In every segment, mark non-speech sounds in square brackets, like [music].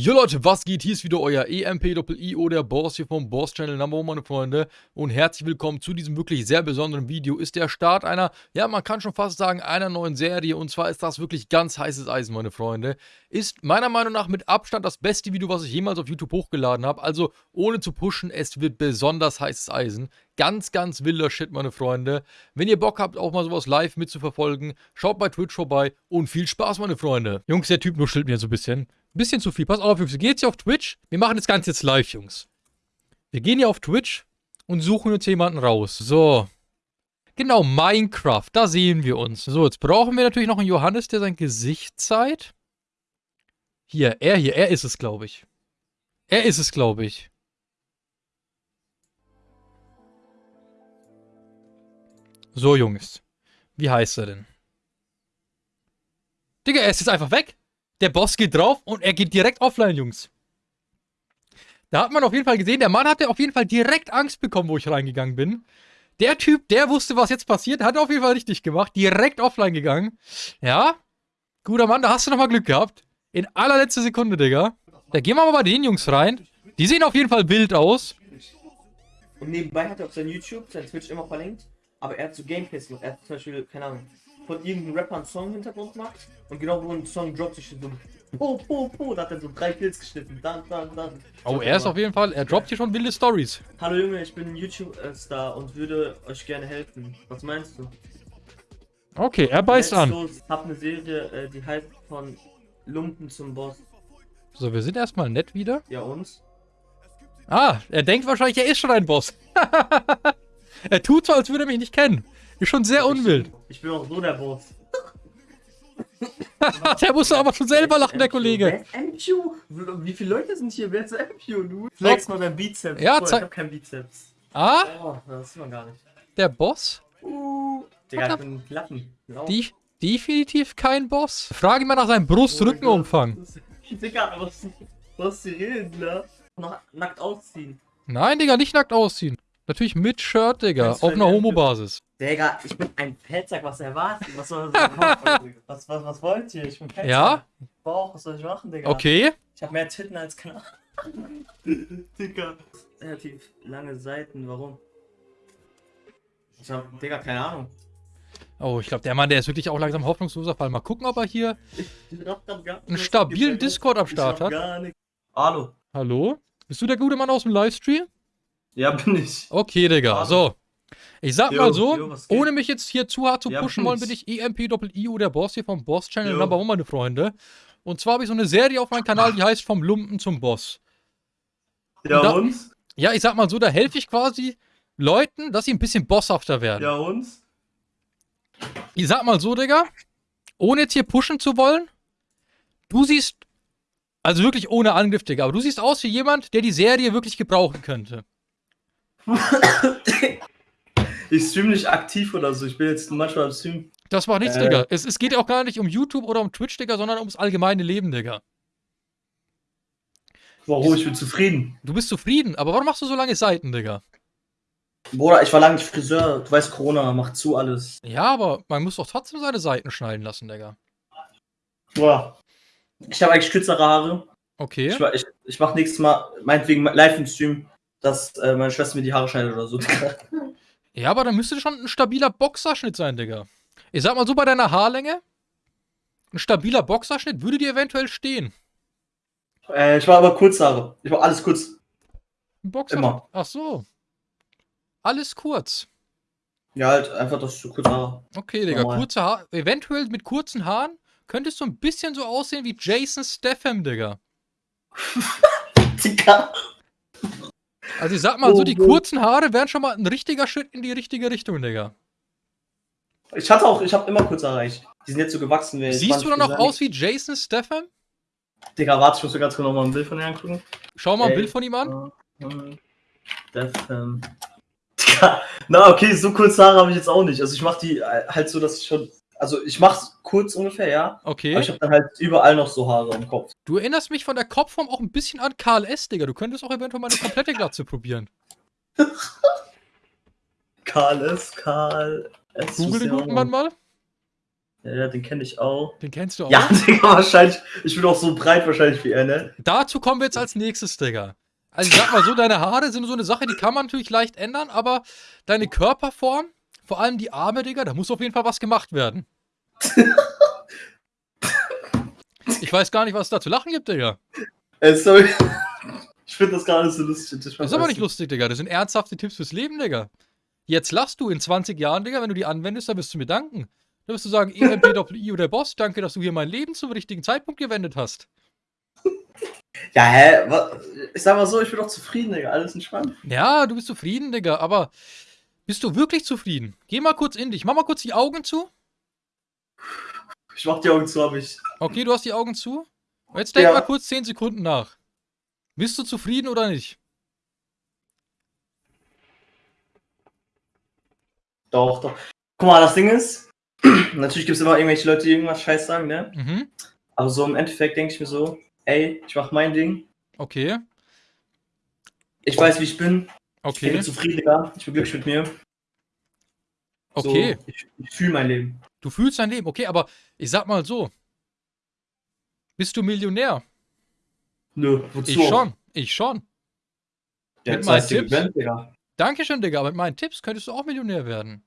Jo Leute, was geht? Hier ist wieder euer EMP-IO, der Boss hier vom Boss Channel Number One, meine Freunde. Und herzlich willkommen zu diesem wirklich sehr besonderen Video. Ist der Start einer, ja, man kann schon fast sagen, einer neuen Serie. Und zwar ist das wirklich ganz heißes Eisen, meine Freunde. Ist meiner Meinung nach mit Abstand das beste Video, was ich jemals auf YouTube hochgeladen habe. Also ohne zu pushen, es wird besonders heißes Eisen. Ganz, ganz wilder Shit, meine Freunde. Wenn ihr Bock habt, auch mal sowas live mitzuverfolgen, schaut bei Twitch vorbei und viel Spaß, meine Freunde. Jungs, der Typ nuschelt mir so ein bisschen. Bisschen zu viel. Pass auf, Jungs. Wir gehen jetzt hier auf Twitch. Wir machen das Ganze jetzt live, Jungs. Wir gehen hier auf Twitch und suchen uns jemanden raus. So. Genau, Minecraft. Da sehen wir uns. So, jetzt brauchen wir natürlich noch einen Johannes, der sein Gesicht zeigt. Hier, er hier. Er ist es, glaube ich. Er ist es, glaube ich. So, Jungs. Wie heißt er denn? Digga, er ist jetzt einfach weg. Der Boss geht drauf und er geht direkt offline, Jungs. Da hat man auf jeden Fall gesehen, der Mann hatte auf jeden Fall direkt Angst bekommen, wo ich reingegangen bin. Der Typ, der wusste, was jetzt passiert, hat auf jeden Fall richtig gemacht. Direkt offline gegangen. Ja, guter Mann, da hast du nochmal Glück gehabt. In allerletzter Sekunde, Digga. Da gehen wir mal bei den Jungs rein. Die sehen auf jeden Fall wild aus. Und nebenbei hat er auf sein YouTube, sein Twitch immer verlinkt, aber er hat so Gameplays gemacht. Er hat zum Beispiel, keine Ahnung, von irgendeinem Rapper einen Song im Hintergrund gemacht und genau wo ein Song droppt, sich so Po, Po, Po, da hat er so drei Kills geschnitten. Dann, dann, dann. Oh, er ist auf jeden Fall, er droppt hier schon wilde Stories. Hallo Junge, ich bin ein YouTube-Star und würde euch gerne helfen. Was meinst du? Okay, er beißt Let's an. Los. Hab eine Serie, äh, die heißt von Lumpen zum Boss. So, wir sind erstmal nett wieder. Ja, uns? Ah, er denkt wahrscheinlich, er ist schon ein Boss. [laughs] er tut so, als würde er mich nicht kennen. Ist schon sehr unwild. Ich bin auch so der Boss. der musste aber schon selber lachen, der Kollege. MQ? Wie viele Leute sind hier? Wer ist MQ, du? Flex mal dein Bizeps. Ja, Boah, zeig- Ich hab keinen Bizeps. Ah, Oh, das sieht man gar nicht. der Boss? Uh, Digga, ich bin ein Lappen. Lau. Die, definitiv kein Boss. Frage ihn mal nach seinem Brust-Rückenumfang. [laughs] Digga, was, was die reden, ne? Noch nackt ausziehen. Nein, Digga, nicht nackt ausziehen. Natürlich mit Shirt, Digga. Auf einer Homo-Basis. Digga, ich bin ein Fettsack, was erwartet? Was soll das machen? [laughs] was, was, was wollt ihr? Ich bin Fettsack. Ja? Bauch, was soll ich machen, Digga? Okay. Ich hab mehr Titten als Knall. [laughs] Digga. Relativ lange Seiten, warum? Ich hab, Digga, keine Ahnung. Oh, ich glaube, der Mann, der ist wirklich auch langsam hoffnungsloser Fall. Mal gucken, ob er hier einen stabilen. Discord am Start hat. Hallo. Hallo? Bist du der gute Mann aus dem Livestream? Ja, bin ich. Okay, Digga. Hallo. So. Ich sag Jo, mal so, jo, ohne mich jetzt hier zu hart zu Ja, pushen wollen, bin ich. ich EMP-IO, der Boss hier vom Boss-Channel. Number One, meine Freunde. Und zwar habe ich so eine Serie auf meinem Kanal, die heißt Vom Lumpen zum Boss. Ja, Da- und? Ja, ich sag mal so, da helfe ich quasi Leuten, dass sie ein bisschen bosshafter werden. Ja, und? Ich sag mal so, Digga, ohne jetzt hier pushen zu wollen, du siehst, also wirklich ohne Angriff, Digga, aber du siehst aus wie jemand, der die Serie wirklich gebrauchen könnte. [coughs] [coughs] [coughs] Ich stream nicht aktiv oder so. Ich bin jetzt manchmal am Stream. Das macht nichts, Äh. Digga. Es, es geht auch gar nicht um YouTube oder um Twitch, Digga, sondern ums allgemeine Leben, Digga. Warum? Ich bin zufrieden. Du bist zufrieden, aber warum machst du so lange Seiten, Digga? Bruder, ich war lange nicht Friseur. Du weißt, Corona macht zu alles. Ja, aber man muss doch trotzdem seine Seiten schneiden lassen, Digga. Boah. Ich habe eigentlich kürzere Haare. Okay. Ich, ich, ich mach nächstes Mal, meinetwegen live im Stream, dass äh, meine Schwester mir die Haare schneidet oder so. Ja, aber dann müsste schon ein stabiler Boxerschnitt sein, Digga. Ich sag mal so, bei deiner Haarlänge, ein stabiler Boxerschnitt würde dir eventuell stehen. äh, ich war aber kurz Haare. Ich war alles kurz. Ein Boxer. Immer. Ach so. Alles kurz. Ja, halt einfach, dass ich so kurz Haare. Okay, Digga, Normal. kurze Haare. Eventuell mit kurzen Haaren könntest du ein bisschen so aussehen wie Jason Statham, Digga. [laughs] Digga. Also ich sag mal so, Oh, die oh. kurzen Haare wären schon mal ein richtiger Schritt in die richtige Richtung, Digga. Ich hatte auch, ich habe immer kurz Haare. Ich, die sind jetzt so gewachsen. Wie Siehst du dann noch aus wie Jason Statham? Digga, warte, ich muss mir ganz kurz noch mal ein Bild von dir angucken. Schau mal ein. Bild von ihm an. Ähm. [laughs] Digga, na okay, so kurze Haare habe ich jetzt auch nicht. Also ich mache die äh, halt so, dass ich schon. Also ich mach's kurz ungefähr, ja. Aber Okay. ich habe dann halt überall noch so Haare am Kopf. Du erinnerst mich von der Kopfform auch ein bisschen an Karl S., Digga. Du könntest auch eventuell mal eine komplette Glatze probieren. [laughs] Karl S, Karl S. Google den guten Mann mal. Ja, den kenne ich auch. Den kennst du auch. Ja, [laughs] Digga, wahrscheinlich. Ich bin auch so breit wahrscheinlich wie er, ne? Dazu kommen wir jetzt als nächstes, Digga. Also ich sag mal so, deine Haare sind so eine Sache, die kann man natürlich leicht ändern, aber deine Körperform, vor allem die Arme, Digga, da muss auf jeden Fall was gemacht werden. [laughs] Ich weiß gar nicht, was es da zu lachen gibt, Digga. Äh, sorry. Ich finde das gar nicht so lustig. Das ist aber nicht lustig, Digga. Das sind ernsthafte Tipps fürs Leben, Digga. Jetzt lachst du in 20 Jahren, Digga, wenn du die anwendest, dann wirst du mir danken. Dann wirst du sagen, EMP-I oder Boss, danke, dass du hier mein Leben zum richtigen Zeitpunkt gewendet hast. [laughs] Ja, hä? Ich sag mal so, ich bin doch zufrieden, Digga. Alles entspannt. Ja, du bist zufrieden, Digga, aber bist du wirklich zufrieden? Geh mal kurz in dich. Mach mal kurz die Augen zu. Ich mach die Augen zu, hab ich. Okay, du hast die Augen zu. Jetzt denk Ja. mal kurz 10 Sekunden nach. Bist du zufrieden oder nicht? Doch, doch. Guck mal, das Ding ist, [clears throat] natürlich gibt es immer irgendwelche Leute, die irgendwas Scheiß sagen, ne? Mhm. Aber so im Endeffekt denke ich mir so, ey, ich mach mein Ding. Okay. Ich weiß, wie ich bin. Ich Okay. bin zufrieden, Digga. Ich bin glücklich mit mir. Okay. So, ich ich fühle mein Leben. Du fühlst dein Leben. Okay, aber ich sag mal so. Bist du Millionär? Nö, wozu? Ich schon. Ich schon. Ja, Mit meinen Tipps. gegönnt, Digga. Dankeschön, Digga. Aber mit meinen Tipps könntest du auch Millionär werden.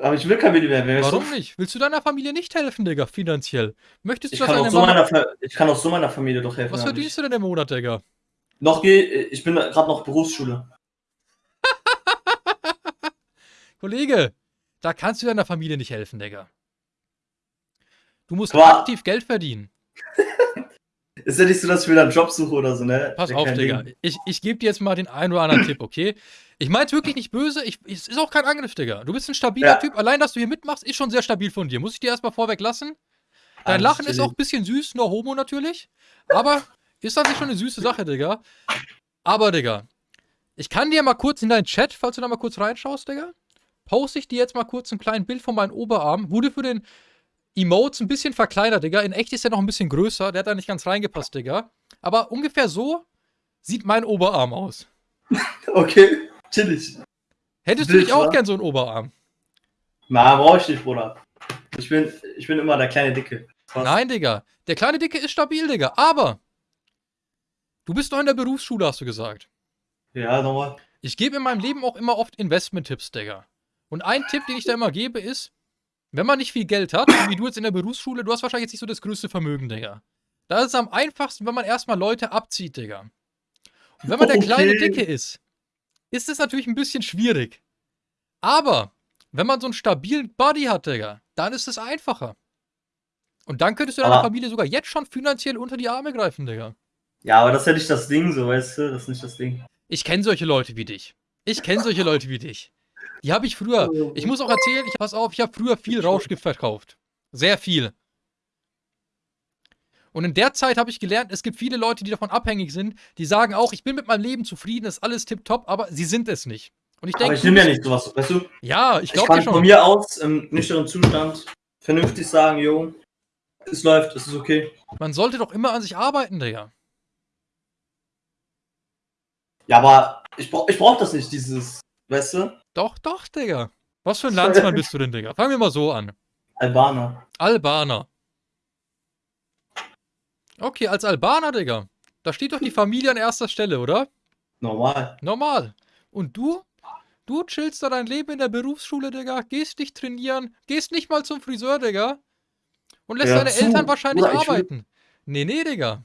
Aber ich will kein Millionär werden. Warum nicht? Willst du deiner Familie nicht helfen, Digga, finanziell? Möchtest du, Ich kann, auch so meiner, ich kann auch so meiner Familie doch helfen. Was verdienst du denn im Monat, Digga? Ich. Noch geh, ich bin gerade noch Berufsschule. Kollege, da kannst du deiner Familie nicht helfen, Digga. Du musst Aber- aktiv Geld verdienen. [laughs] Ist ja nicht so, dass ich wieder einen Job suche oder so, ne? Pass auf, Digga. Ding. Ich, ich gebe dir jetzt mal den einen oder anderen Tipp, okay? Ich mein's wirklich nicht böse. Ich, es ist auch kein Angriff, Digga. Du bist ein stabiler Ja. Typ. Allein, dass du hier mitmachst, ist schon sehr stabil von dir. Muss ich dir erstmal vorweg lassen? Dein Alles Lachen ist auch ein bisschen süß, nur Homo natürlich. Aber [laughs] ist an sich schon eine süße Sache, Digga. Aber, Digga, ich kann dir mal kurz in deinen Chat, falls du da mal kurz reinschaust, Digga, poste ich dir jetzt mal kurz ein kleines Bild von meinem Oberarm. Wurde für den Emotes ein bisschen verkleinert, Digga. In echt ist er noch ein bisschen größer. Der hat da nicht ganz reingepasst, Digga. Aber ungefähr so sieht mein Oberarm aus. [laughs] Okay, chillig. Hättest du Wild, nicht auch wa? gern so einen Oberarm? Na, brauche ich nicht, Bruder. Ich bin, ich bin immer der kleine Dicke. Was? Nein, Digga. Der kleine Dicke ist stabil, Digga. Aber du bist doch in der Berufsschule, hast du gesagt. Ja, nochmal. Ich gebe in meinem Leben auch immer oft Investment-Tipps, Digga. Und ein Tipp, den ich da immer gebe, ist, wenn man nicht viel Geld hat, wie du jetzt in der Berufsschule, du hast wahrscheinlich jetzt nicht so das größte Vermögen, Digga. Da ist es am einfachsten, wenn man erstmal Leute abzieht, Digga. Und wenn man der kleine Okay. Dicke ist, ist es natürlich ein bisschen schwierig. Aber wenn man so einen stabilen Body hat, Digga, dann ist es einfacher. Und dann könntest du deiner Familie sogar jetzt schon finanziell unter die Arme greifen, Digga. Ja, aber das ist ja nicht das Ding, so, weißt du? Das ist nicht das Ding. Ich kenne solche Leute wie dich. Ich kenne solche Leute wie dich. Die habe ich früher. Ich muss auch erzählen, ich pass auf, ich habe früher viel Rauschgift verkauft. Sehr viel. Und in der Zeit habe ich gelernt, es gibt viele Leute, die davon abhängig sind, die sagen auch, ich bin mit meinem Leben zufrieden, ist alles tipptopp, aber sie sind es nicht. Und ich Aber denke, ich nehme ja nicht sowas, weißt du? ja, ich Ich glaube kann dir von schon. mir aus im nüchternen Zustand vernünftig sagen, jo, es läuft, es ist okay. Man sollte doch immer an sich arbeiten, Digga. Ja, aber ich brauch, ich brauch das nicht, dieses, weißt du? Doch, doch, Digga. Was für ein Landsmann [laughs] bist du denn, Digga? Fangen wir mal so an. Albaner. Albaner. Okay, als Albaner, Digga. Da steht doch die Familie an erster Stelle, oder? Normal. Normal. Und du? Du chillst da dein Leben in der Berufsschule, Digga, gehst nicht trainieren, gehst nicht mal zum Friseur, Digga. Und lässt Ja, deine zu. Eltern wahrscheinlich Bruder, ich will- arbeiten. Nee, nee, Digga.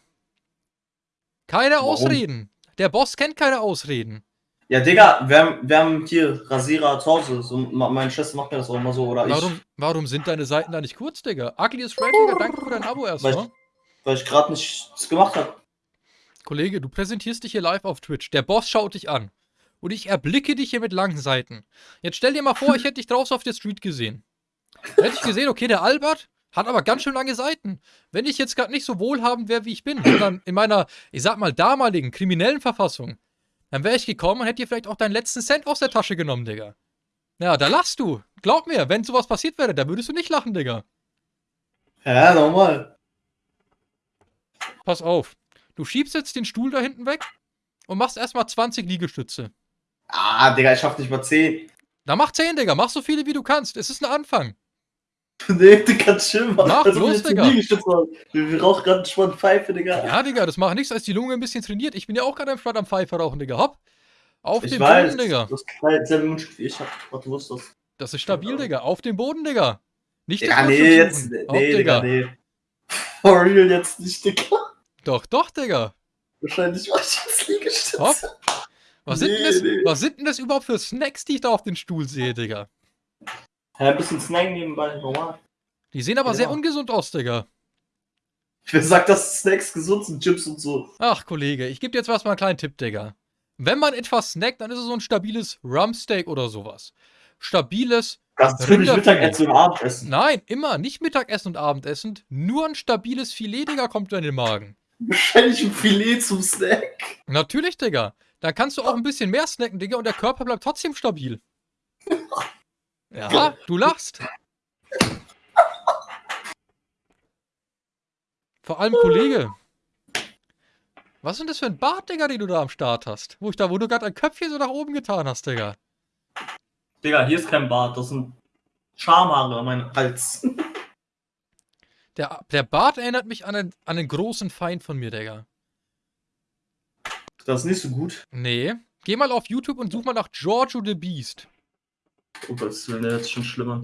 Keine Warum? Ausreden. Der Boss kennt keine Ausreden. Ja, Digga, wir haben, wir haben hier Rasierer zu Hause. So, meine Schwester macht mir das auch immer so. Oder Warum, warum sind deine Seiten da nicht kurz, Digga? Ugly is Digga, danke für dein Abo Weil erstmal. ich, weil ich gerade nichts gemacht habe. Kollege, du präsentierst dich hier live auf Twitch. Der Boss schaut dich an. Und ich erblicke dich hier mit langen Seiten. Jetzt stell dir mal vor, ich [laughs] hätte dich draußen auf der Street gesehen. Hätte ich gesehen, okay, der Albert hat aber ganz schön lange Seiten. Wenn ich jetzt gerade nicht so wohlhabend wäre, wie ich bin, sondern in meiner, ich sag mal, damaligen kriminellen Verfassung, dann wäre ich gekommen und hätte dir vielleicht auch deinen letzten Cent aus der Tasche genommen, Digga. Ja, da lachst du. Glaub mir, wenn sowas passiert wäre, da würdest du nicht lachen, Digga. Ja, normal. Pass auf. Du schiebst jetzt den Stuhl da hinten weg und machst erstmal 20 Liegestütze. Ah, Digga, ich schaff nicht mal 10. Da mach 10, Digga. Mach so viele, wie du kannst. Es ist ein Anfang. [laughs] Nee, Digga, chill mal. Mach Also, bloß, Digga. Wir, rauchen gerade schon Pfeife, Digga. Ja, Digga, das macht nichts, als die Lunge ein bisschen trainiert. Ich bin ja auch gerade am Start am Pfeife rauchen, Digga. Hopp. Auf ich den weiß, Boden, Digga. das ist selbe Mundstück ich hab. Wo ist das? Das ist stabil, Digga. Auf den Boden, Digga. Nicht das Ja, nee, jetzt. Nee, Hopp, Digga, nee. [laughs] For real jetzt nicht, Digga. Doch, doch, Digga. Wahrscheinlich mach ich jetzt Liegestütze. Hopp. Was, sind denn das, Nee, nee. was sind denn das überhaupt für Snacks, die ich da auf den Stuhl sehe, Digga? Ja, ein bisschen Snack nebenbei, normal. Die sehen aber Ja. sehr ungesund aus, Digga. Wer sagt, dass Snacks gesund sind, Chips und so? Ach, Kollege, ich gebe dir jetzt was mal einen kleinen Tipp, Digga. Wenn man etwas snackt, dann ist es so ein stabiles Rumpsteak oder sowas. Stabiles, Das ist Rinderfilet. Mittagessen und Abendessen. nein, immer, nicht Mittagessen und Abendessen, nur ein stabiles Filet, Digga, kommt in den Magen. Wahrscheinlich ein Filet zum Snack. Natürlich, Digga. Dann kannst du auch ein bisschen mehr snacken, Digga, und der Körper bleibt trotzdem stabil. [laughs] Ja, du lachst. Vor allem, Kollege. Was ist denn das für ein Bart, Digga, den du da am Start hast? Wo, ich da, wo du gerade ein Köpfchen so nach oben getan hast, Digga. Digga, hier ist kein Bart, das sind Schamhaare an meinem Hals. Der, der Bart erinnert mich an einen, an einen großen Feind von mir, Digga. Das ist nicht so gut. Nee. Geh mal auf YouTube und such mal nach Giorgio the Beast. Oh Willen, der ist schon schlimmer.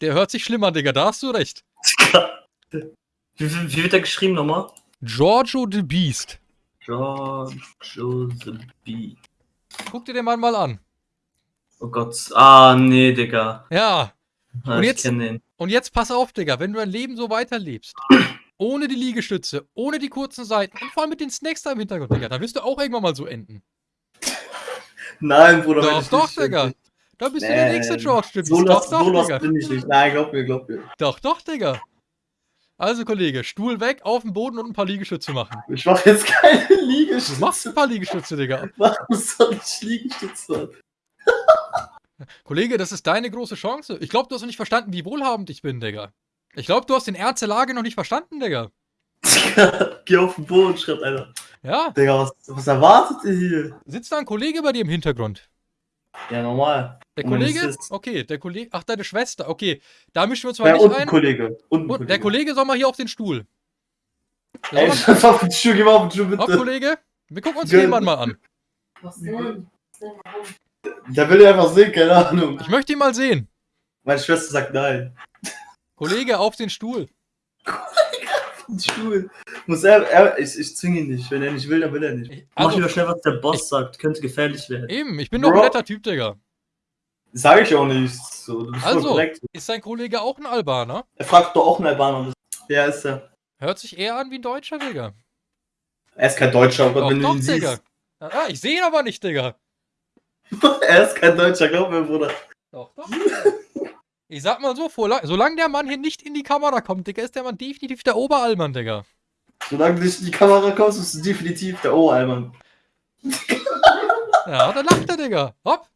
Der hört sich schlimmer, Digga, da hast du recht. [laughs] Wie, wie, wird der geschrieben nochmal? Giorgio the Beast. George Josephine. Guck dir den Mann mal an. Oh Gott. Ah, nee, Digga. Ja. Ah, Und jetzt-. Und jetzt pass auf, Digga, wenn du dein Leben so weiterlebst, [clears throat] ohne die Liegestütze, ohne die kurzen Seiten und vor allem mit den Snacks da im Hintergrund, Digga, dann wirst du auch irgendwann mal so enden. Nein, Bruder. Doch, doch, nicht- Da bist du der Nee, nächste George Beast. So Doch, doch, so Digga. bin ich nicht. Nein, glaub mir, glaub mir. Doch, doch, Digga. Also, Kollege, Stuhl weg, auf den Boden und ein paar Liegestütze machen. Ich mach jetzt keine Du Liegestütze. machst ein paar Liegestütze, Digga. [laughs] Warum soll ich Liegestütze? [laughs] Kollege, das ist deine große Chance. Ich glaube, du hast noch nicht verstanden, wie wohlhabend ich bin, Digga. Ich glaube, du hast den Ernst der Lage noch nicht verstanden, Digga. Digga, [laughs] Geh auf den Boden, schreibt einer. Ja, Digga, was, was erwartet ihr hier? sitzt da ein Kollege bei dir im Hintergrund? Ja, normal. Der Kollege? Okay, der Kollege. Ach, deine Schwester. Okay, da mischen wir uns mal Ja, nicht und ein. Kollege. Und ein Und der Kollege soll mal hier auf den Stuhl. Der Ey, soll [laughs] schreib auf den Schuh, geh mal auf den Hopp, bitte. Kollege. Wir gucken uns Gönn. den Mann mal an. Was denn? Warum? Der will einfach sehen, keine Ahnung. Ich möchte ihn mal sehen. Meine Schwester sagt nein. Kollege, auf den Stuhl. [laughs] Stuhl. Muss er, er ich, ich zwinge ihn nicht. Wenn er nicht will, dann will er nicht. Ich- Mach also- lieber schnell, was der Boss sagt. Könnte gefährlich werden. Eben, ich bin doch ein Bro. netter Typ, Digga. Sag ich auch nicht. So, du Also, ist sein Kollege auch ein Albaner? Er fragt doch auch einen Albaner. Ja, ist er. Hört sich eher an wie ein Deutscher, Digga. Er ist kein Deutscher, aber Doch, wenn du doch, ihn Digga. siehst. Ah, ich sehe ihn aber nicht, Digga. [laughs] er ist kein Deutscher, glaub mir, Bruder. Doch, doch. [laughs] Ich sag mal so, solange der Mann hier nicht in die Kamera kommt, Digga, ist der Mann definitiv der Oberallmann, Digga. Solange du nicht in die Kamera kommst, bist du definitiv der O-Alman. Ja, da lacht er, Digga. Hopp.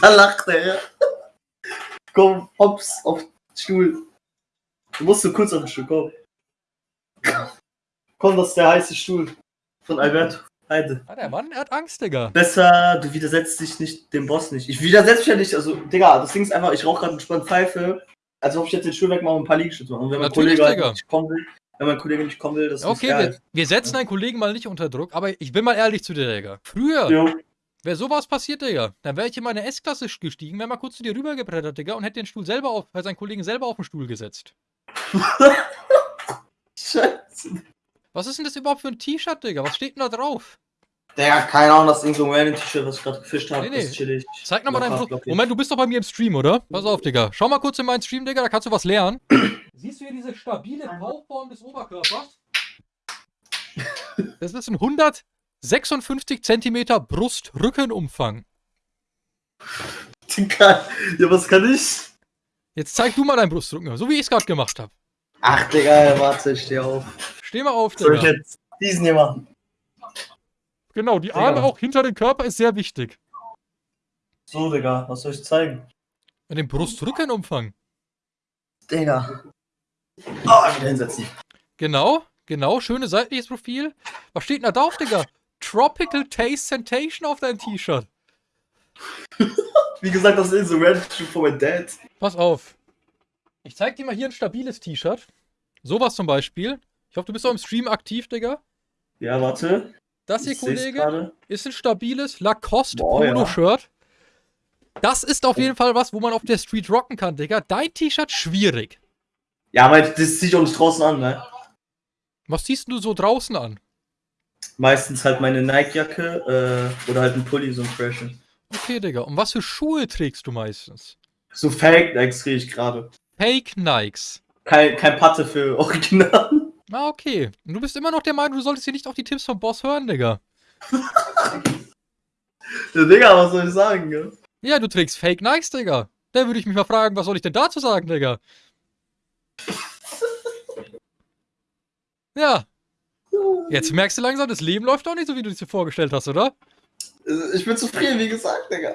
Da lacht er, ja. Komm, hops, auf den Stuhl. Du musst so kurz auf den Stuhl, komm. Komm, das ist der heiße Stuhl. Von Alberto Heide. Ah, der Mann, er hat Angst, Digga. Besser, du widersetzt dich nicht dem Boss nicht. Ich widersetze mich ja nicht, also, Digga, das Ding ist einfach, ich rauche gerade entspannt Pfeife, als ob ich jetzt den Stuhl wegmache und ein paar Liegestütze mache. Und wenn mein Natürlich, Kollege halt Digga. nicht kommen will, wenn mein Kollege nicht kommen will, das Okay, ist er wir, wir setzen einen Kollegen mal nicht unter Druck, aber ich bin mal ehrlich zu dir, Digga. Früher Jo. wäre sowas passiert, Digga. Dann wäre ich in meine S-Klasse gestiegen, wäre mal kurz zu dir rübergebrettert, Digga, und hätte den Stuhl selber auf, seinen Kollegen selber auf den Stuhl gesetzt. [laughs] Scheiße. Was ist denn das überhaupt für ein T-Shirt, Digga? Was steht denn da drauf? Digga, keine Ahnung, das ist so ein random T-Shirt, was ich gerade gefischt habe. Nee, nee. Ist chillig. Zeig nochmal deinen locker. Moment, du bist doch bei mir im Stream, oder? Pass auf, Digga. Schau mal kurz in meinen Stream, Digga, da kannst du was lernen. Siehst du hier diese stabile Bauform des Oberkörpers? Das ist ein 156 Zentimeter Brust-Rückenumfang. Digga, ja, was kann ich? Jetzt zeig du mal deinen Brustrücken, so wie ich es gerade gemacht habe. Ach, Digga, warte, ich steh auf. Steh mal auf, Soll ich Digga. jetzt diesen hier machen? Genau, die Digga. Arme auch hinter dem Körper ist sehr wichtig. So, Digga, was soll ich zeigen? Mit dem Brustrückenumfang. Digga. Ah, wieder hinsetzen. Genau, genau, schönes seitliches Profil. Was steht denn da drauf, Digga? Tropical Taste Sensation auf deinem T-Shirt. [laughs] Wie gesagt, das ist so random von meinem Dad. Pass auf. Ich zeig dir mal hier ein stabiles T-Shirt. Sowas zum Beispiel. Ich hoffe, du bist auch im Stream aktiv, Digga. Ja, warte. Das hier, Ich Kollege, ist ein stabiles Lacoste Boah, ja. Polo-Shirt. Das ist auf jeden Fall was, wo man auf der Street rocken kann, Digga. Dein T-Shirt schwierig. Ja, aber das ziehe ich auch nicht draußen an, ne? Was ziehst du so draußen an? Meistens halt meine Nike-Jacke äh, oder halt ein Pulli, so ein Freshen. Okay, Digga. Und was für Schuhe trägst du meistens? So Fake Nikes kriege ich gerade. Fake Nikes. Kein, kein Patte für Original. Ah, okay. Und du bist immer noch der Meinung, du solltest hier nicht auf die Tipps vom Boss hören, Digga. [laughs] Ja, Digga, was soll ich sagen, gell? Ja, du trägst Fake Nikes, Digga. Dann würde ich mich mal fragen, was soll ich denn dazu sagen, Digga? Ja. Jetzt merkst du langsam, das Leben läuft auch nicht so, wie du es dir vorgestellt hast, oder? Ich bin zufrieden, wie gesagt, Digga.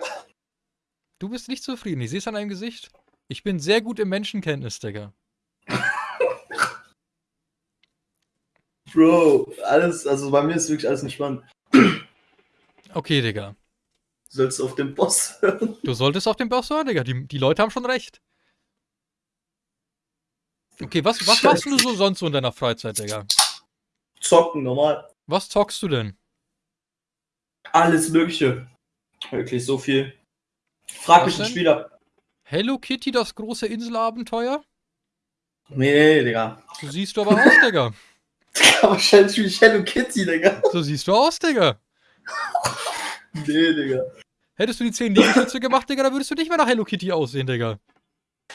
Du bist nicht zufrieden. Ich sehe es an deinem Gesicht. Ich bin sehr gut im Menschenkenntnis, Digga. Bro, alles, also bei mir ist wirklich alles entspannt. Okay, Digga. Du sollst auf den Boss hören. Du solltest auf den Boss hören, Digga. Die, die Leute haben schon recht. Okay, was, was machst du so sonst so in deiner Freizeit, Digga? Zocken, normal. Was zockst du denn? Alles Mögliche. Wirklich so viel. Frag mich denn? Spieler. Hello Kitty, das große Inselabenteuer? Nee, nee, Digga. So siehst du aber aus, Digga. [laughs] Wahrscheinlich wie ich Hello Kitty, Digga. So siehst du aus, Digga. [laughs] Nee, Digga. Hättest du die 10 Liegestütze gemacht, Digga, dann würdest du nicht mehr nach Hello Kitty aussehen, Digga.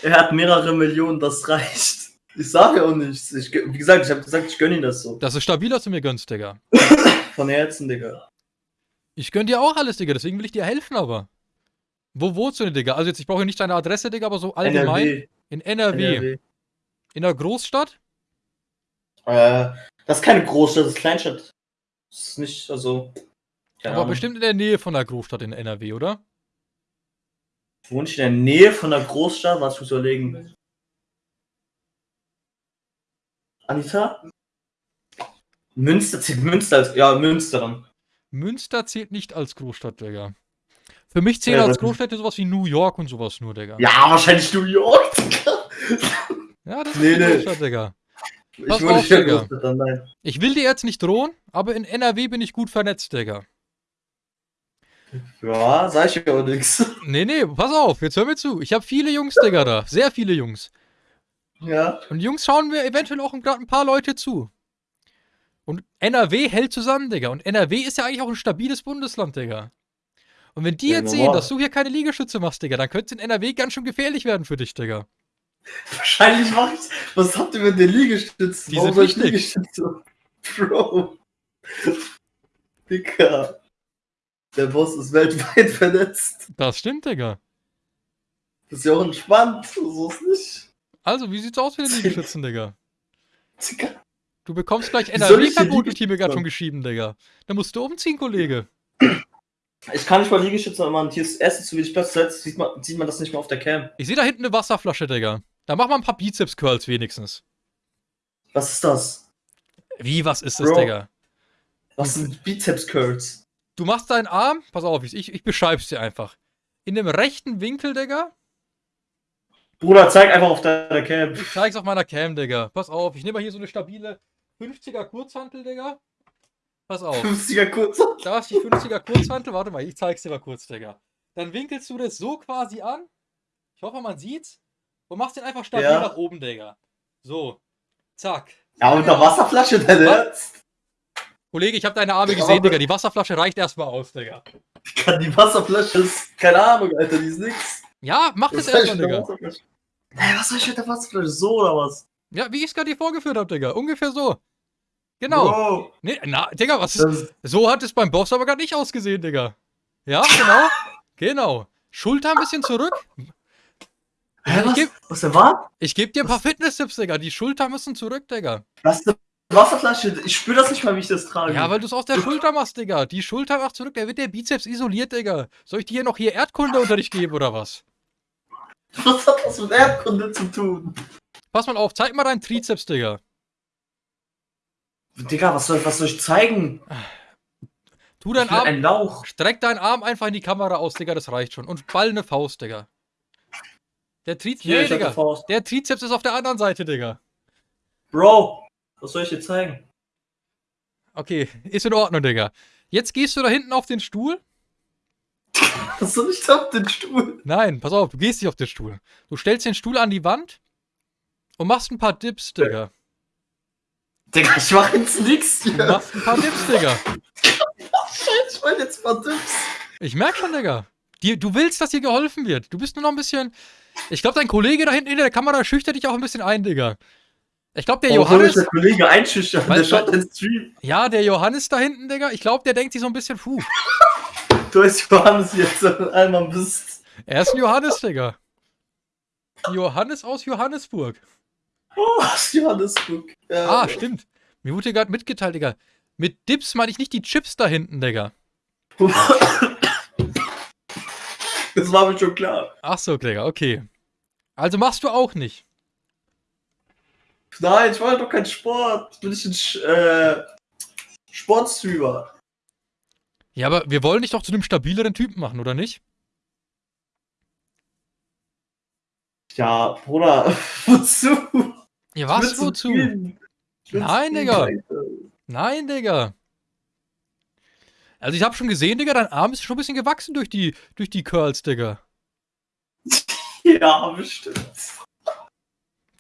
Er hat mehrere Millionen, das reicht. Ich sage auch nichts. Ich, wie gesagt, ich habe gesagt, ich gönne ihm das so. Das ist stabil, dass du mir gönnst, Digga. [coughs] Von Herzen, Digga. Ich gönn dir auch alles, Digga, deswegen will ich dir helfen, aber. Wo wohnst du denn, Digga? Also jetzt, ich brauche nicht deine Adresse, Digga, aber so allgemein. NRW. In NRW. NRW. In einer Großstadt? Äh, das ist keine Großstadt, das ist Kleinstadt. Das ist nicht, also. Aber Ahnung. bestimmt in der Nähe von einer Großstadt in NRW, oder? Wohne ich in der Nähe von einer Großstadt? Was ich überlegen? Anita? Münster zählt Münster als. Ja, Münster dann. Münster zählt nicht als Großstadt, Digga. Für mich zählen Ja, als Großstädte sowas wie New York und sowas nur, Digga. Ja, wahrscheinlich New York, Digga. Ja, das ist Nee, nee. Großstadt, Digga. Ich Pass auf, Digga. Ich will dir jetzt nicht drohen, aber in NRW bin ich gut vernetzt, Digga. Ja, sag ich ja auch nix. [laughs] Nee, nee, pass auf, jetzt hör mir zu. Ich habe viele Jungs, Digga, da. Sehr viele Jungs. Ja. Und die Jungs schauen mir eventuell auch gerade ein paar Leute zu. Und NRW hält zusammen, Digga. Und NRW ist ja eigentlich auch ein stabiles Bundesland, Digga. Und wenn die Ja, jetzt sehen, normal. dass du hier keine Liegestütze machst, Digga, dann könnte es in NRW ganz schön gefährlich werden für dich, Digga. [laughs] Wahrscheinlich mach ich's. Was habt ihr mit den Liegestützen? Die Warum sind ich. Liegestütze? [laughs] Bro. Dicker. Der Boss ist weltweit [laughs] vernetzt. Das stimmt, Digga. Das ist ja auch entspannt. So ist nicht. Also, wie sieht's aus mit den Liegestützen, Digga? Dicker. Du bekommst gleich ich NRW-Verbot, gerade Liegestütze schon geschrieben, Digga. Da musst du umziehen, Kollege. Ich kann nicht mal Liegestütze machen. Hier ist erstens zu wenig Platz. Zuletzt sieht man, sieht man das nicht mal auf der Cam. Ich sehe da hinten eine Wasserflasche, Digga. Da mach mal ein paar Bizeps-Curls wenigstens. Was ist das? Wie, was ist das, Bro. Digga? Was sind Bizeps-Curls? Du machst deinen Arm, pass auf, ich, ich beschreib's dir einfach. In dem rechten Winkel, Digga. Bruder, zeig einfach auf deiner Cam. Ich zeig's auf meiner Cam, Digga. Pass auf, ich nehme mal hier so eine stabile 50er Kurzhantel, Digga. Pass auf. 50er kurz. Da ist die 50er Kurzhantel. Warte mal, ich zeig's dir mal kurz, Digga. Dann winkelst du das so quasi an. Ich hoffe, man sieht's. Und machst den einfach stabil Ja. nach oben, Digga. So. Zack. Ja, mit der Wasserflasche, dein Was? Kollege, ich habe deine Arme gesehen, Digga. Die Wasserflasche reicht erstmal aus, Digga. Die Wasserflasche ist. Keine Ahnung, Alter, die ist nix. Ja, mach das ich erstmal, Digga. Hä, was soll ich mit der Wasserflasche? So oder was? Ja, wie ich es gerade dir vorgeführt habe, Digga. Ungefähr so. Genau. Bro, Nee, na, Digga, was das ist, So hat es beim Boss aber gar nicht ausgesehen, Digga. Ja, genau. [laughs] genau. Schulter ein bisschen zurück. Hä, Ich was? geb- was denn war? Ich gebe dir ein paar Fitness-Tipps, Digga. Die Schulter müssen zurück, Digga. Was ist eine Wasserflasche? Ich spüre das nicht mal, wie ich das trage. Ja, weil du es aus der Schulter machst, Digga. Die Schulter macht zurück, da wird der Bizeps isoliert, Digga. Soll ich dir hier noch hier Erdkundeunterricht geben oder was? was hat das mit Erdkunde zu tun? Pass mal auf, zeig mal deinen Trizeps, Digga. Digga, was soll, was soll ich zeigen? Tu Ich deinen bin Arm, ein Lauch. streck deinen Arm einfach in die Kamera aus, Digga, das reicht schon. Und ball eine Faust, Digga. Der Trizeps. Nee, Digga. Der Trizeps ist auf der anderen Seite, Digga. Bro, was soll ich dir zeigen? Okay, [laughs] ist in Ordnung, Digga. Jetzt gehst du da hinten auf den Stuhl. [laughs] Was soll ich da auf den Stuhl? Nein, pass auf, du gehst nicht auf den Stuhl. Du stellst den Stuhl an die Wand und machst ein paar Dips, Digga. Digga, ich mach jetzt nix Du hier. machst ein paar Dips, Digga. Ich mach jetzt mal Tipps. Ich merk schon, Digga. Du willst, dass dir geholfen wird. Du bist nur noch ein bisschen. Ich glaube, dein Kollege da hinten hinter der Kamera schüchtert dich auch ein bisschen ein, Digga. Ich glaube, der mich Johannes. der Kollege einschüchtern? Weil- Der schaut den Stream. Ja, der Johannes da hinten, Digga. Ich glaube, der denkt sich so ein bisschen, puh. Du heißt Johannes jetzt einmal bist. Er ist ein Johannes, Digga. Johannes aus Johannesburg. Oh, Johannesburg. Ja. Ah, stimmt. Mir wurde gerade mitgeteilt, Digga. Mit Dips meine ich nicht die Chips da hinten, Digga. [laughs] Das war mir schon klar. Ach so, Digga, okay. Also machst du auch nicht. Nein, ich mache doch keinen Sport. Ich bin nicht ein Sch äh, Sportstreamer. Ja, aber wir wollen dich doch zu einem stabileren Typen machen, oder nicht? Ja, Bruder, [laughs] wozu? Ja, Ich was, wozu? Ich Nein, Digga. Nein, Digga. Also ich habe schon gesehen, Digga, dein Arm ist schon ein bisschen gewachsen durch die, durch die Curls, Digga. [laughs] Ja, bestimmt.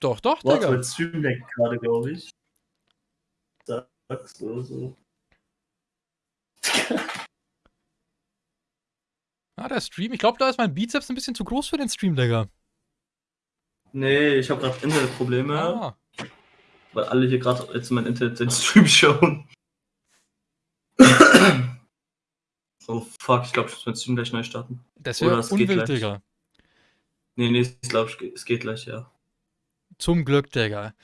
Doch, doch, Warte, Digga. mein Stream leckt gerade, glaube ich. Sagst du so. [laughs] Ah, der Stream. Ich glaube, da ist mein Bizeps ein bisschen zu groß für den Stream, Digga. Nee, ich habe gerade Internetprobleme, Ah. weil alle hier gerade jetzt mein Internet den Stream [laughs] schauen. Oh fuck, ich glaube, ich muss meinen Stream gleich neu starten. Das wäre unwild. Digga. Nee, nee, ich glaube, es geht gleich, ja. Zum Glück, Digga.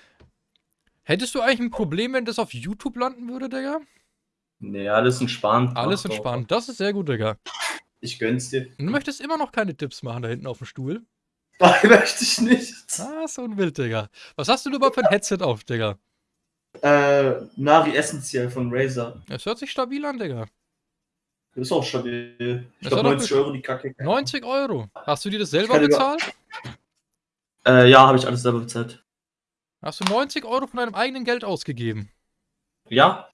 Hättest du eigentlich ein Problem, wenn das auf YouTube landen würde, Digga? Nee, alles entspannt. Alles entspannt. Das ist sehr gut, Digga. Ich gönn's dir. Du möchtest immer noch keine Tipps machen da hinten auf dem Stuhl? Nein, [laughs] möchte ich nicht. Ah, so ein Wild, Digga. Was hast du denn überhaupt für ein Headset auf, Digga? Äh, Navi Essential von Razer. Es hört sich stabil an, Digga. Ist auch stabil. Ich glaube doch 90 Euro die Kacke. 90 Euro. Hast du dir das selber bezahlt? Äh, ja, habe ich alles selber bezahlt. Hast du 90 Euro von deinem eigenen Geld ausgegeben? Ja,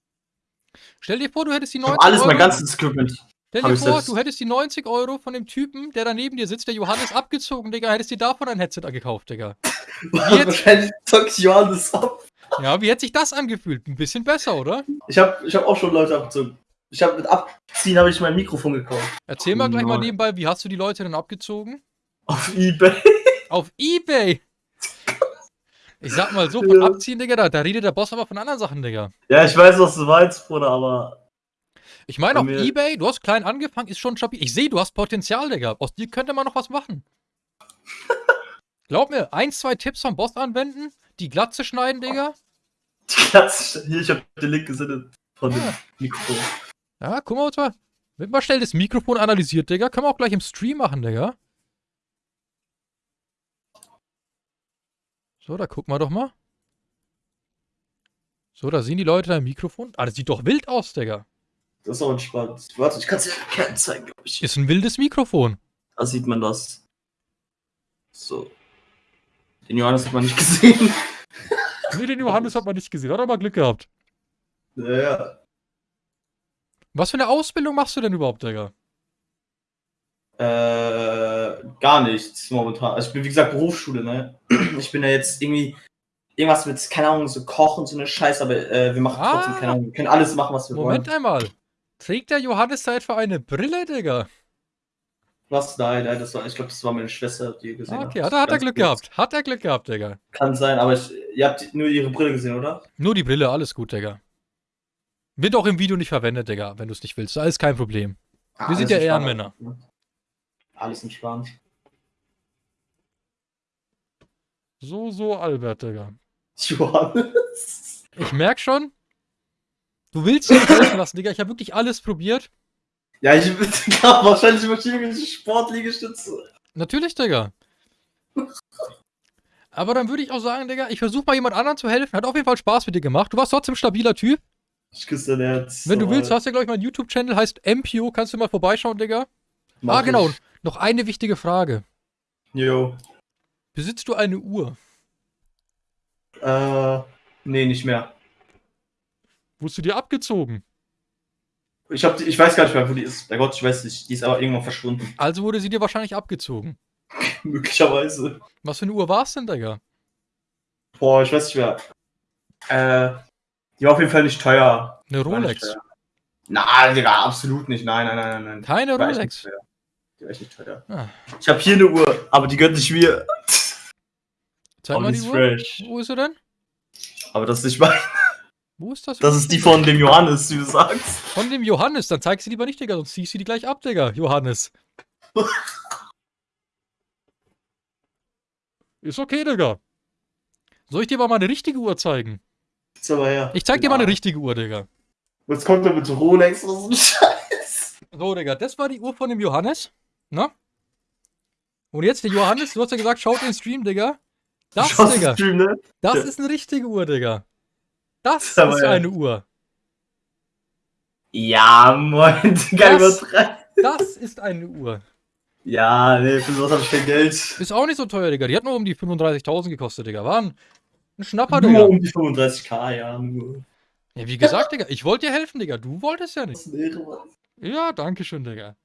Stell dir vor, du hättest die ich 90 habe alles, Euro. mein ganzes Equipment. Stell dir vor, selbst. du hättest die 90 Euro von dem Typen, der da neben dir sitzt, der Johannes abgezogen, Digga, hättest dir davon ein Headset gekauft, Digga. [laughs] Jetzt- Wahrscheinlich zockt Johannes ab. Ja, wie hätte sich das angefühlt? Ein bisschen besser, oder? Ich habe ich hab auch schon Leute abgezogen. Ich habe mit Abziehen habe ich mein Mikrofon gekauft. Erzähl mal gleich mal nebenbei, wie hast du die Leute denn abgezogen? Auf Ebay. [laughs] Auf Ebay! Ich sag mal so, von Ja. abziehen, Digga, da, da redet der Boss aber von anderen Sachen, Digga. Ja, ich weiß, was du meinst, Bruder, aber. Ich meine, auf mir- Ebay, du hast klein angefangen, ist schon stabil. Ich sehe, du hast Potenzial, Digga. Aus dir könnte man noch was machen. [laughs] Glaub mir, ein, zwei Tipps vom Boss anwenden, die Glatze schneiden, Digga. Die Klasse, hier, ich habe den Link gesendet von dem Ah. Mikrofon. Ja, guck mal, mal. Wird mal schnell das Mikrofon analysiert, Digga. Können wir auch gleich im Stream machen, Digga. So, da gucken wir doch mal. So, da sehen die Leute dein Mikrofon. Ah, das sieht doch wild aus, Digga. Das ist auch entspannt. Warte, ich kann es dir Ketten zeigen, glaube ich. Ist ein wildes Mikrofon. Da sieht man das. So. Den Johannes hat man nicht [laughs] gesehen. Nee, den Johannes hat man nicht gesehen. Hat aber Glück gehabt. ja. Was für eine Ausbildung machst du denn überhaupt, Digga? Äh, gar nichts momentan. Also ich bin wie gesagt Berufsschule, ne? [clears throat] Ich bin ja jetzt irgendwie irgendwas mit, keine Ahnung, so Koch und so eine Scheiße, aber äh, wir machen Ah. trotzdem, keine Ahnung, wir können alles machen, was wir Moment wollen. einmal. Trägt der Johannes da etwa eine Brille, Digga? Was? Nein, nein, das war, ich glaube, das war meine Schwester, die ihr gesehen Ah, hat. okay, hat er, hat er Glück kurz. gehabt. Hat er Glück gehabt, Digga. Kann sein, aber ich, ihr habt nur ihre Brille gesehen, oder? Nur die Brille, alles gut, Digga. Wird auch im Video nicht verwendet, Digga, wenn du es nicht willst. Alles kein Problem. Wir sind Alles ja. Ehrenmänner. Alles entspannt. So, so, Albert, Digga. [laughs] Johannes. Ich merk schon, du willst dir nicht helfen lassen, Digga. Ich habe wirklich alles probiert. Ja, ich [laughs] ja, wahrscheinlich über irgendwelche Sportliegestütze. Natürlich, Digga. [laughs] Aber dann würde ich auch sagen, Digga, ich versuche mal jemand anderen zu helfen. Hat auf jeden Fall Spaß mit dir gemacht. Du warst trotzdem ein stabiler Typ. Ich küsse dein Herz. Wenn du Oh, willst, hast du ja, glaube ich, mein YouTube-Channel, heißt MPO. Kannst du mal vorbeischauen, Digga? mach ah, genau. ich. Noch eine wichtige Frage. Jo. Besitzt du eine Uhr? Äh, nee, nicht mehr. Wurdest du dir abgezogen? Ich, hab, die- ich weiß gar nicht mehr, wo die ist. Bei Gott, ich weiß nicht. Die ist aber irgendwann verschwunden. Also wurde sie dir wahrscheinlich abgezogen. [laughs] Möglicherweise. Was für eine Uhr war es denn, Digga? Boah, ich weiß nicht mehr. Äh, die war auf jeden Fall nicht teuer. Eine Rolex. Nein, Digga, absolut nicht. Nein, nein, nein, nein. Keine Rolex. Die war echt nicht teuer. Ah. Ich habe hier eine Uhr, aber die gehört nicht mir. Zeig mal die Uhr. fresh. Wo ist sie denn? Aber das ist nicht mein. Wo ist das? Das ist die von dem Johannes, wie du sagst. Von dem Johannes. Dann zeig sie lieber nicht, Digga, sonst zieh ich sie die gleich ab, Digga. Johannes. [laughs] Ist okay, Digga. Soll ich dir mal eine richtige Uhr zeigen? Ist aber her. Ich zeig dir mal eine richtige Uhr, Digga. Jetzt kommt er mit Rolex oder so ein [laughs] Scheiß. So, Digga, das war die Uhr von dem Johannes. Na? Und jetzt der Johannes, du hast ja gesagt, schaut den Stream, Digga. Das, Schaust Digga, Stream, ne? das Ja. ist eine richtige Uhr, Digga. Das ist ja. eine Uhr. Ja, moin, [laughs] Digga, Was? übertreib. Das ist eine Uhr. Ja, nee, für sowas hab ich kein Geld. Ist auch nicht so teuer, Digga. Die hat nur um die 35.000 gekostet, Digga. War ein, ein Schnapper, Digga. Nur um die 35k, ja, nur. Ja, wie gesagt, Digga, ich wollte dir helfen, Digga. Du wolltest ja Das nicht. ist eine Ehre, Mann. Ja, danke schön, Digga.